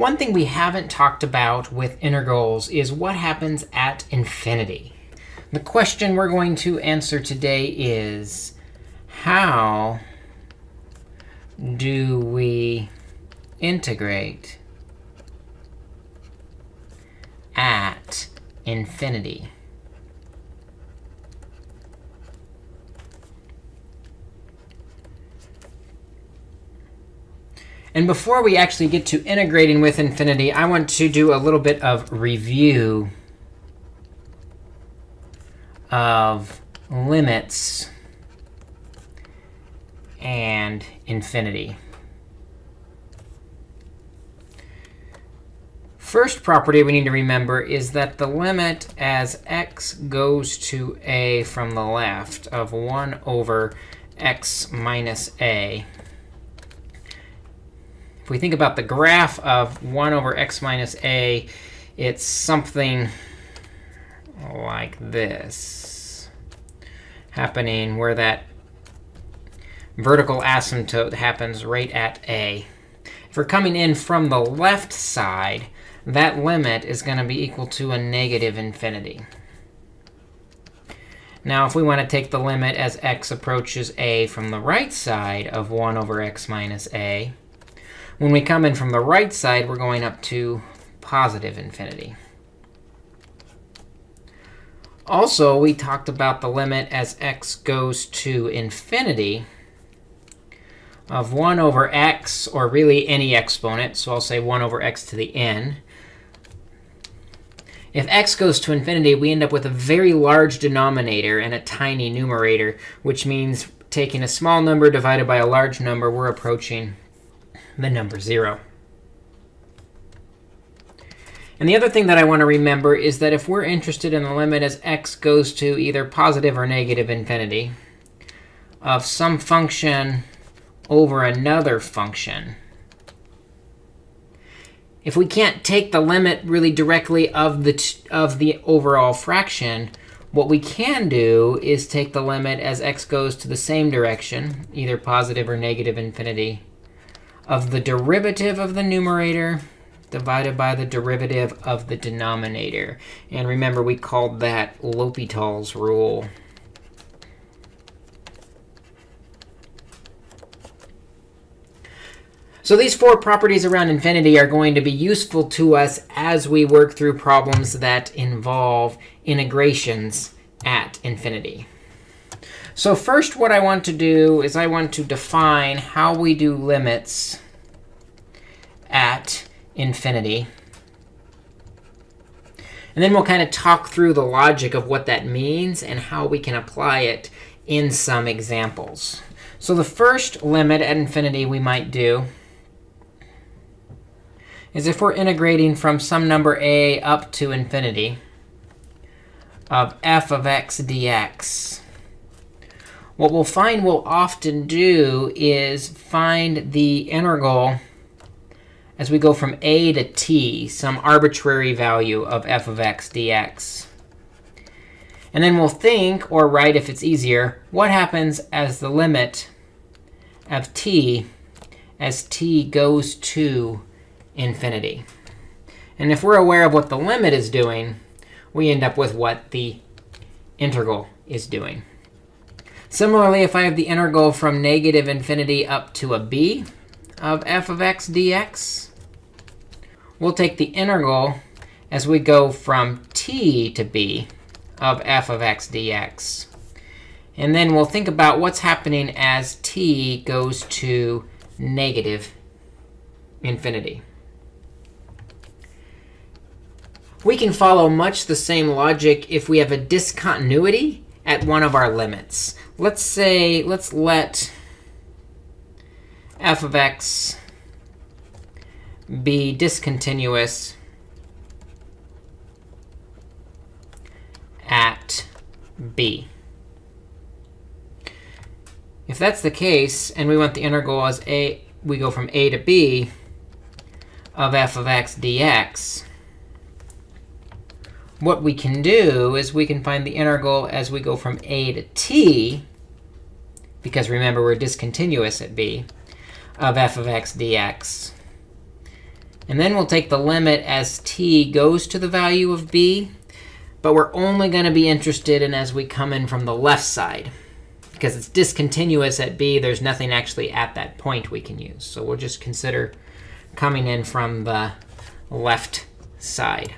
One thing we haven't talked about with integrals is what happens at infinity. The question we're going to answer today is, how do we integrate at infinity? And before we actually get to integrating with infinity, I want to do a little bit of review of limits and infinity. First property we need to remember is that the limit as x goes to a from the left of 1 over x minus a if we think about the graph of 1 over x minus a, it's something like this happening where that vertical asymptote happens right at a. If we're coming in from the left side, that limit is going to be equal to a negative infinity. Now, if we want to take the limit as x approaches a from the right side of 1 over x minus a, when we come in from the right side, we're going up to positive infinity. Also, we talked about the limit as x goes to infinity of 1 over x, or really any exponent. So I'll say 1 over x to the n. If x goes to infinity, we end up with a very large denominator and a tiny numerator, which means taking a small number divided by a large number, we're approaching the number 0. And the other thing that I want to remember is that if we're interested in the limit as x goes to either positive or negative infinity of some function over another function, if we can't take the limit really directly of the, of the overall fraction, what we can do is take the limit as x goes to the same direction, either positive or negative infinity, of the derivative of the numerator divided by the derivative of the denominator. And remember, we called that L'Hopital's rule. So these four properties around infinity are going to be useful to us as we work through problems that involve integrations at infinity. So first, what I want to do is I want to define how we do limits at infinity. And then we'll kind of talk through the logic of what that means and how we can apply it in some examples. So the first limit at infinity we might do is if we're integrating from some number a up to infinity of f of x dx what we'll find we'll often do is find the integral as we go from a to t, some arbitrary value of f of x dx. And then we'll think, or write if it's easier, what happens as the limit of t as t goes to infinity. And if we're aware of what the limit is doing, we end up with what the integral is doing. Similarly, if I have the integral from negative infinity up to a b of f of x dx, we'll take the integral as we go from t to b of f of x dx. And then we'll think about what's happening as t goes to negative infinity. We can follow much the same logic if we have a discontinuity at one of our limits let's say, let's let f of x be discontinuous at b. If that's the case, and we want the integral as a, we go from a to b of f of x dx, what we can do is we can find the integral as we go from a to t because remember, we're discontinuous at b, of f of x dx. And then we'll take the limit as t goes to the value of b. But we're only going to be interested in as we come in from the left side. Because it's discontinuous at b, there's nothing actually at that point we can use. So we'll just consider coming in from the left side.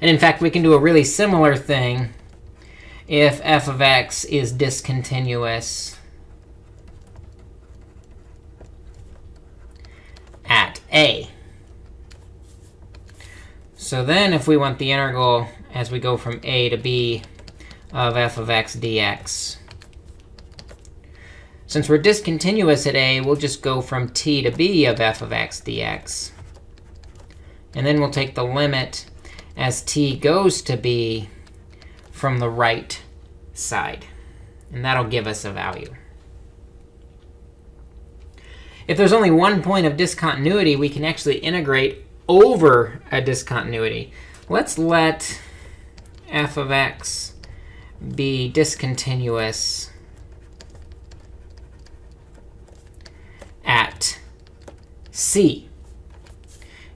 And in fact, we can do a really similar thing if f of x is discontinuous at a. So then if we want the integral as we go from a to b of f of x dx, since we're discontinuous at a, we'll just go from t to b of f of x dx. And then we'll take the limit as t goes to b from the right side. And that'll give us a value. If there's only one point of discontinuity, we can actually integrate over a discontinuity. Let's let f of x be discontinuous at c.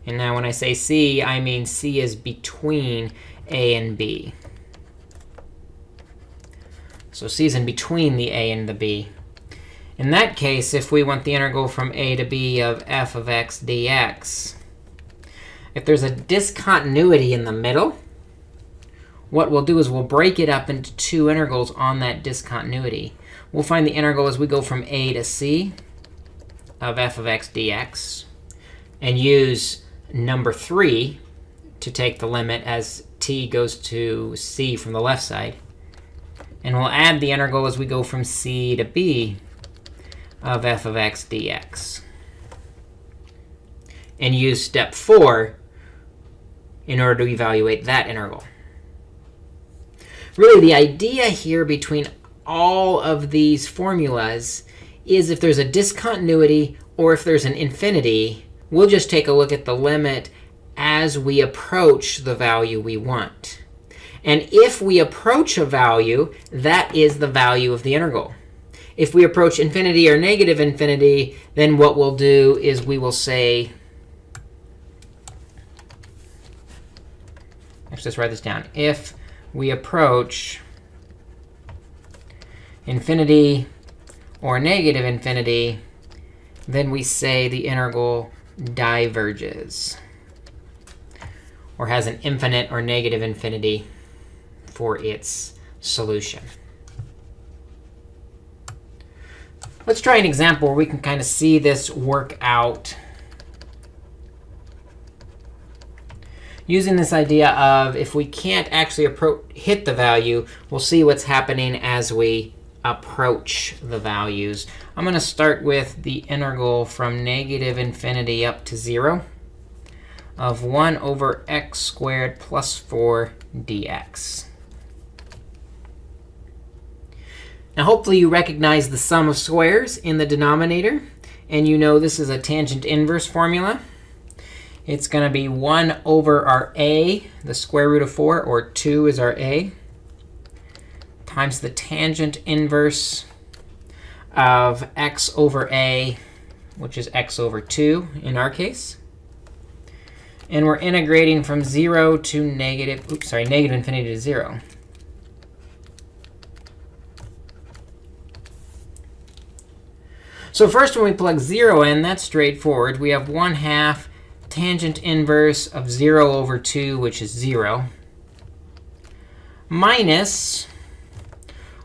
And now when I say c, I mean c is between a and b. So c is in between the a and the b. In that case, if we want the integral from a to b of f of x dx, if there's a discontinuity in the middle, what we'll do is we'll break it up into two integrals on that discontinuity. We'll find the integral as we go from a to c of f of x dx and use number 3 to take the limit as t goes to c from the left side. And we'll add the integral as we go from c to b of f of x dx. And use step 4 in order to evaluate that integral. Really, the idea here between all of these formulas is if there's a discontinuity or if there's an infinity, we'll just take a look at the limit as we approach the value we want. And if we approach a value, that is the value of the integral. If we approach infinity or negative infinity, then what we'll do is we will say, let's just write this down. If we approach infinity or negative infinity, then we say the integral diverges or has an infinite or negative infinity for its solution. Let's try an example where we can kind of see this work out using this idea of if we can't actually hit the value, we'll see what's happening as we approach the values. I'm going to start with the integral from negative infinity up to 0 of 1 over x squared plus 4 dx. Now, hopefully, you recognize the sum of squares in the denominator. And you know this is a tangent inverse formula. It's going to be 1 over our a, the square root of 4, or 2 is our a, times the tangent inverse of x over a, which is x over 2 in our case. And we're integrating from 0 to negative, oops, sorry, negative infinity to 0. So first, when we plug 0 in, that's straightforward. We have 1 half tangent inverse of 0 over 2, which is 0, minus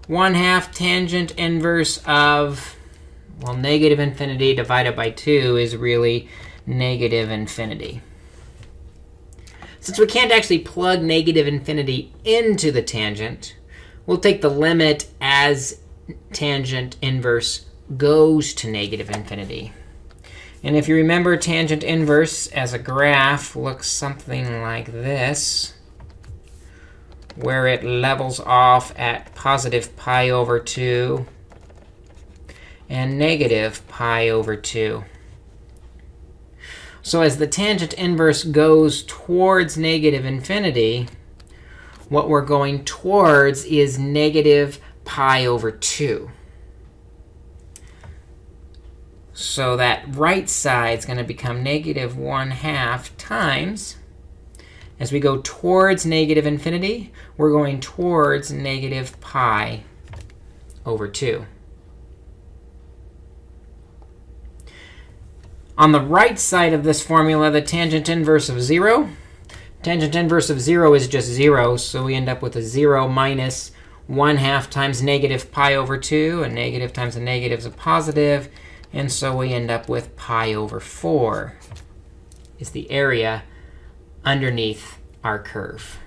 1 half tangent inverse of, well, negative infinity divided by 2 is really negative infinity. Since we can't actually plug negative infinity into the tangent, we'll take the limit as tangent inverse goes to negative infinity. And if you remember, tangent inverse as a graph looks something like this, where it levels off at positive pi over 2 and negative pi over 2. So as the tangent inverse goes towards negative infinity, what we're going towards is negative pi over 2. So that right side is going to become negative 1 half times. As we go towards negative infinity, we're going towards negative pi over 2. On the right side of this formula, the tangent inverse of 0. Tangent inverse of 0 is just 0, so we end up with a 0 minus 1 half times negative pi over 2. A negative times a negative is a positive. And so we end up with pi over 4 is the area underneath our curve.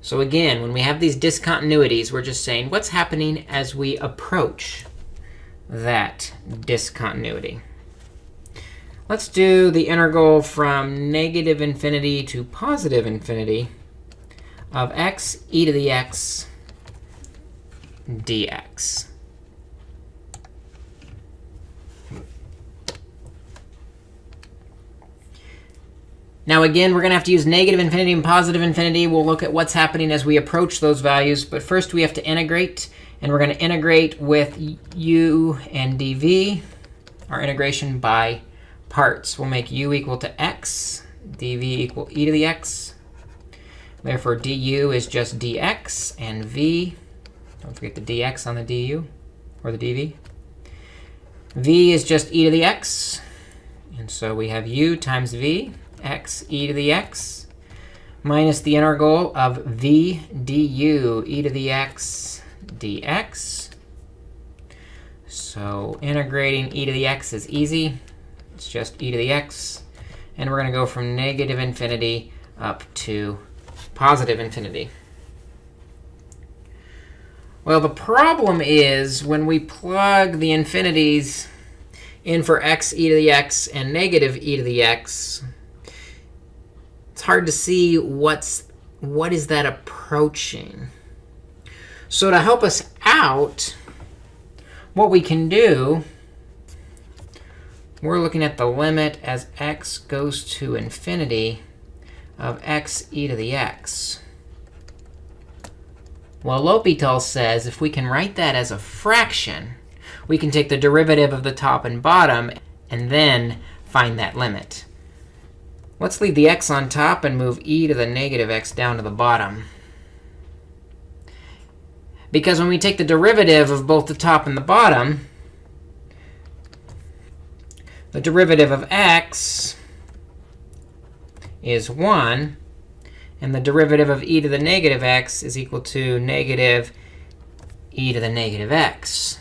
So again, when we have these discontinuities, we're just saying what's happening as we approach that discontinuity. Let's do the integral from negative infinity to positive infinity of x e to the x dx. Now, again, we're going to have to use negative infinity and positive infinity. We'll look at what's happening as we approach those values. But first, we have to integrate. And we're going to integrate with u and dv, our integration by parts. We'll make u equal to x, dv equal e to the x. Therefore, du is just dx, and v, don't forget the dx on the du, or the dv. v is just e to the x. And so we have u times v, x e to the x, minus the integral of v du e to the x dx. So integrating e to the x is easy. It's just e to the x. And we're going to go from negative infinity up to positive infinity. Well, the problem is when we plug the infinities in for x e to the x and negative e to the x, it's hard to see what's what is that approaching. So to help us out, what we can do, we're looking at the limit as x goes to infinity of x e to the x. Well, L'Hopital says if we can write that as a fraction, we can take the derivative of the top and bottom and then find that limit. Let's leave the x on top and move e to the negative x down to the bottom. Because when we take the derivative of both the top and the bottom, the derivative of x is 1. And the derivative of e to the negative x is equal to negative e to the negative x.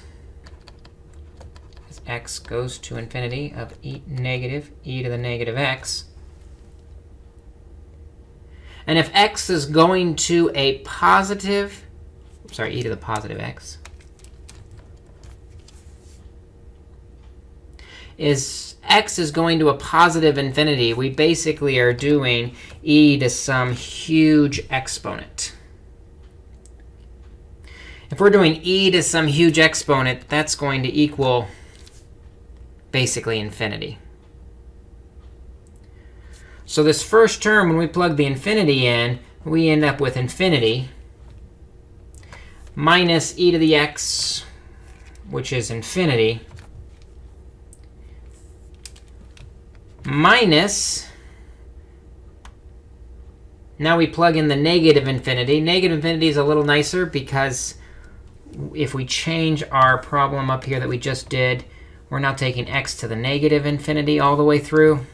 As x goes to infinity of e negative e to the negative x. And if x is going to a positive, sorry, e to the positive x, is x is going to a positive infinity, we basically are doing e to some huge exponent. If we're doing e to some huge exponent, that's going to equal basically infinity. So this first term, when we plug the infinity in, we end up with infinity minus e to the x, which is infinity, minus, now we plug in the negative infinity. Negative infinity is a little nicer because if we change our problem up here that we just did, we're now taking x to the negative infinity all the way through.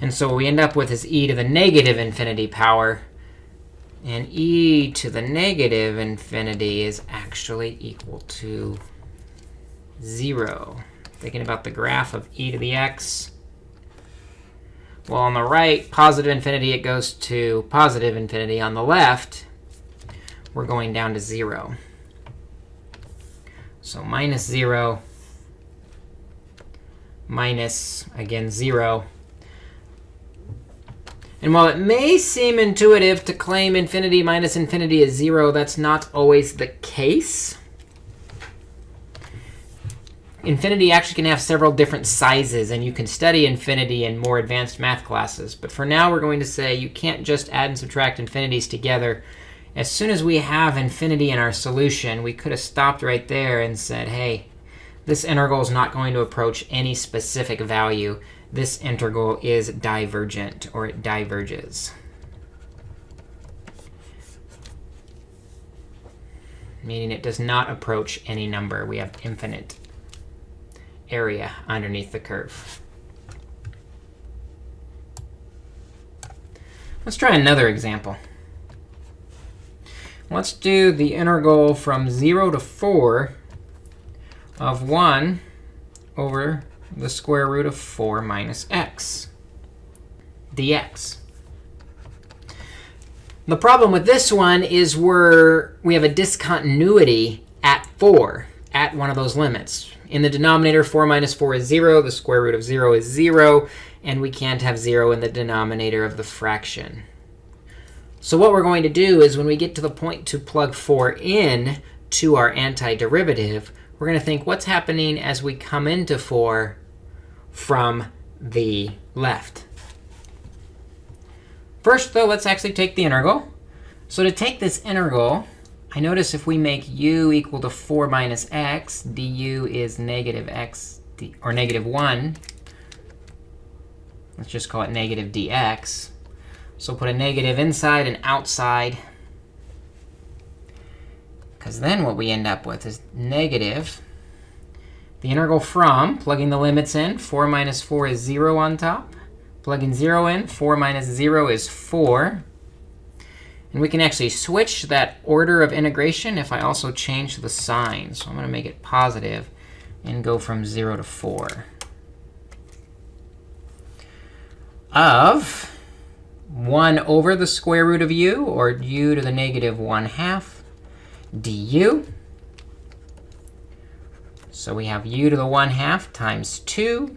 And so what we end up with is e to the negative infinity power. And e to the negative infinity is actually equal to 0 thinking about the graph of e to the x. Well, on the right, positive infinity, it goes to positive infinity. On the left, we're going down to 0. So minus 0, minus, again, 0. And while it may seem intuitive to claim infinity minus infinity is 0, that's not always the case infinity actually can have several different sizes, and you can study infinity in more advanced math classes. But for now, we're going to say you can't just add and subtract infinities together as soon as we have infinity in our solution, we could have stopped right there and said, hey, this integral is not going to approach any specific value. This integral is divergent, or it diverges. Meaning it does not approach any number. We have infinite area underneath the curve. Let's try another example. Let's do the integral from 0 to 4 of 1 over the square root of 4 minus x dx. The problem with this one is we're, we have a discontinuity at 4, at one of those limits. In the denominator, 4 minus 4 is 0. The square root of 0 is 0. And we can't have 0 in the denominator of the fraction. So what we're going to do is when we get to the point to plug 4 in to our antiderivative, we're going to think, what's happening as we come into 4 from the left? First, though, let's actually take the integral. So to take this integral, I notice if we make u equal to 4 minus x, du is negative x, or negative 1. Let's just call it negative dx. So put a negative inside and outside. Because then what we end up with is negative. The integral from, plugging the limits in, 4 minus 4 is 0 on top. Plugging 0 in, 4 minus 0 is 4. And we can actually switch that order of integration if I also change the sign. So I'm going to make it positive and go from 0 to 4. Of 1 over the square root of u, or u to the negative 1 half du. So we have u to the 1 half times 2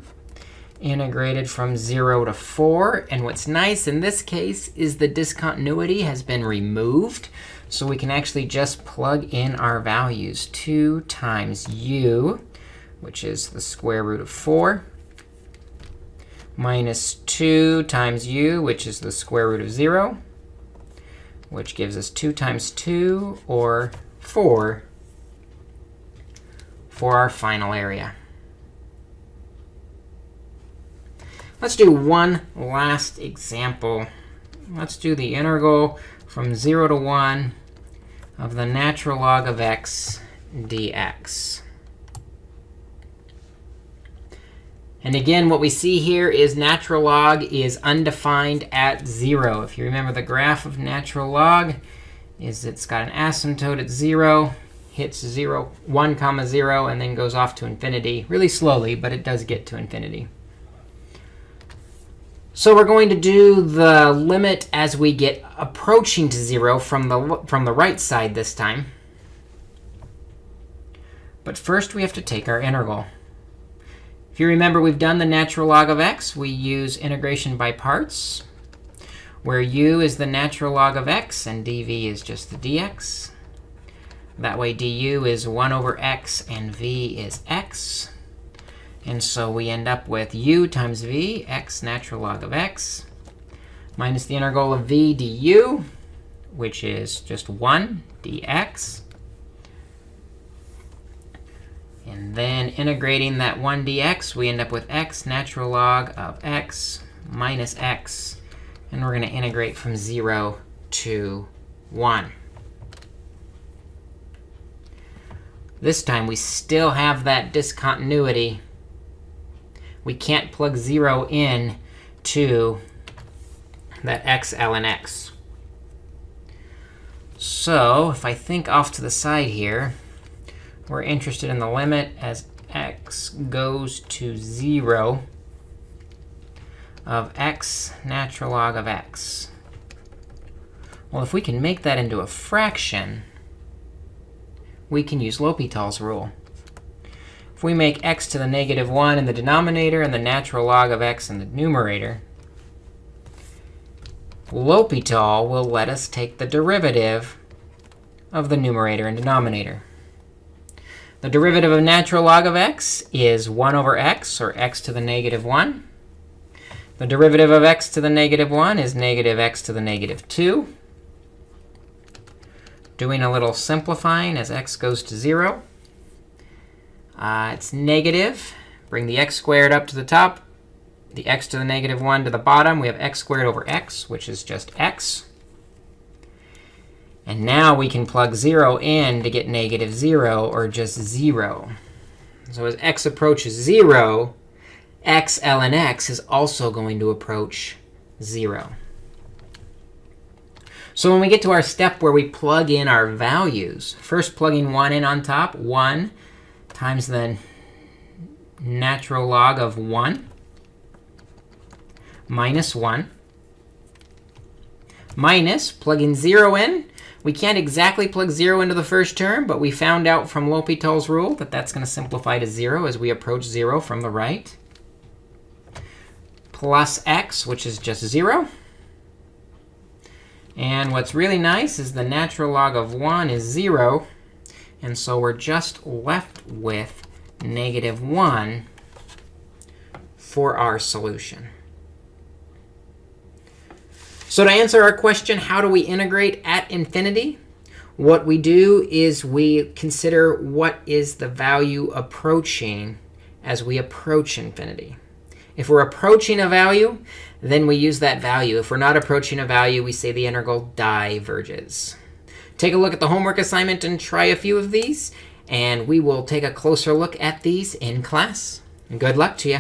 integrated from 0 to 4. And what's nice in this case is the discontinuity has been removed. So we can actually just plug in our values. 2 times u, which is the square root of 4, minus 2 times u, which is the square root of 0, which gives us 2 times 2, or 4, for our final area. Let's do one last example. Let's do the integral from 0 to 1 of the natural log of x dx. And again, what we see here is natural log is undefined at 0. If you remember the graph of natural log, is it's got an asymptote at 0, hits 0, 1 comma 0, and then goes off to infinity really slowly, but it does get to infinity. So we're going to do the limit as we get approaching to 0 from the, from the right side this time. But first, we have to take our integral. If you remember, we've done the natural log of x. We use integration by parts, where u is the natural log of x, and dv is just the dx. That way, du is 1 over x, and v is x. And so we end up with u times v, x natural log of x, minus the integral of v du, which is just 1 dx. And then integrating that 1 dx, we end up with x natural log of x minus x. And we're going to integrate from 0 to 1. This time, we still have that discontinuity we can't plug 0 in to that x ln x. So if I think off to the side here, we're interested in the limit as x goes to 0 of x natural log of x. Well, if we can make that into a fraction, we can use L'Hopital's rule. If we make x to the negative 1 in the denominator and the natural log of x in the numerator, L'Hopital will let us take the derivative of the numerator and denominator. The derivative of natural log of x is 1 over x, or x to the negative 1. The derivative of x to the negative 1 is negative x to the negative 2. Doing a little simplifying as x goes to 0. Uh, it's negative. Bring the x squared up to the top, the x to the negative 1 to the bottom. We have x squared over x, which is just x. And now we can plug 0 in to get negative 0, or just 0. So as x approaches 0, x ln x is also going to approach 0. So when we get to our step where we plug in our values, first plugging 1 in on top, 1 times the natural log of 1 minus 1 minus plugging 0 in. We can't exactly plug 0 into the first term, but we found out from L'Hopital's rule that that's going to simplify to 0 as we approach 0 from the right. Plus x, which is just 0. And what's really nice is the natural log of 1 is 0. And so we're just left with negative 1 for our solution. So to answer our question, how do we integrate at infinity? What we do is we consider what is the value approaching as we approach infinity. If we're approaching a value, then we use that value. If we're not approaching a value, we say the integral diverges. Take a look at the homework assignment and try a few of these. And we will take a closer look at these in class. And good luck to you.